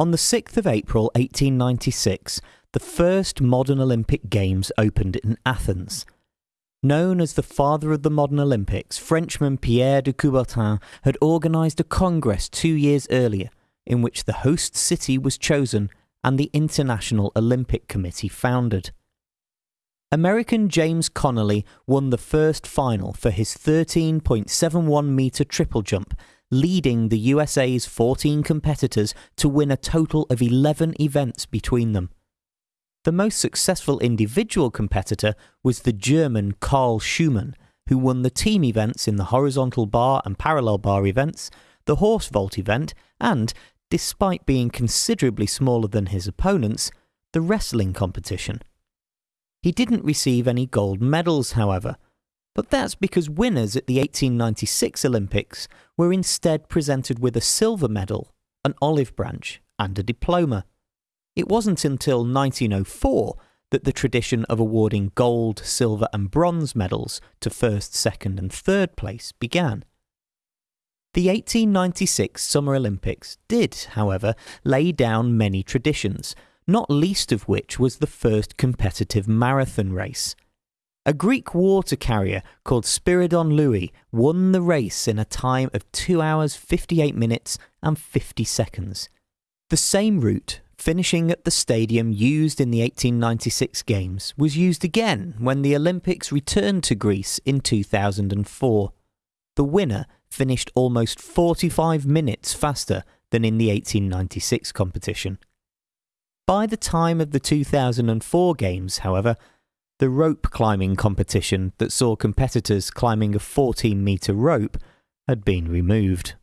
On the 6th of April 1896, the first modern Olympic Games opened in Athens. Known as the father of the modern Olympics, Frenchman Pierre de Coubertin had organised a congress two years earlier in which the host city was chosen and the International Olympic Committee founded. American James Connolly won the first final for his 13.71 metre triple jump, leading the USA's 14 competitors to win a total of 11 events between them. The most successful individual competitor was the German Carl Schuhmann, who won the team events in the horizontal bar and parallel bar events, the horse vault event, and, despite being considerably smaller than his opponents, the wrestling competition. He didn't receive any gold medals, however, but that's because winners at the 1896 Olympics were instead presented with a silver medal, an olive branch, and a diploma. It wasn't until 1904 that the tradition of awarding gold, silver, and bronze medals to first, second, and third place began. The 1896 Summer Olympics did, however, lay down many traditions, not least of which was the first competitive marathon race. A Greek water carrier called Spiridon Louis won the race in a time of 2 hours 58 minutes and 50 seconds. The same route, finishing at the stadium used in the 1896 Games, was used again when the Olympics returned to Greece in 2004. The winner finished almost 45 minutes faster than in the 1896 competition. By the time of the 2004 Games, however, the rope climbing competition that saw competitors climbing a 14 metre rope had been removed.